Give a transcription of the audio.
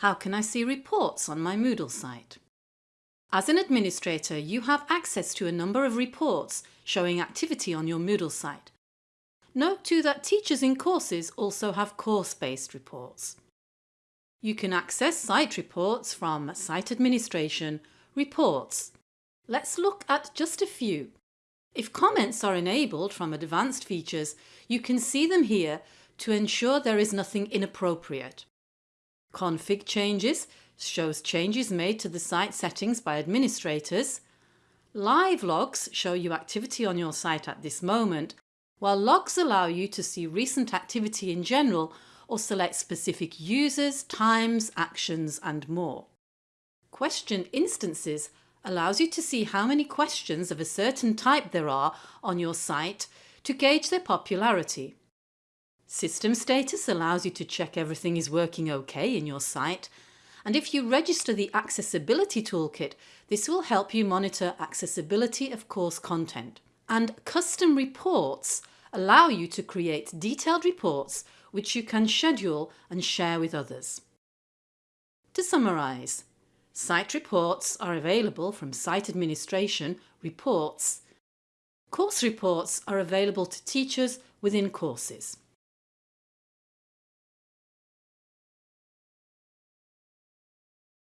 How can I see reports on my Moodle site? As an administrator, you have access to a number of reports showing activity on your Moodle site. Note too that teachers in courses also have course-based reports. You can access site reports from Site Administration, Reports. Let's look at just a few. If comments are enabled from advanced features, you can see them here to ensure there is nothing inappropriate. Config changes shows changes made to the site settings by administrators. Live logs show you activity on your site at this moment, while logs allow you to see recent activity in general or select specific users, times, actions and more. Question instances allows you to see how many questions of a certain type there are on your site to gauge their popularity. System status allows you to check everything is working okay in your site and if you register the Accessibility Toolkit, this will help you monitor accessibility of course content. And custom reports allow you to create detailed reports which you can schedule and share with others. To summarise, site reports are available from Site Administration, Reports. Course reports are available to teachers within courses.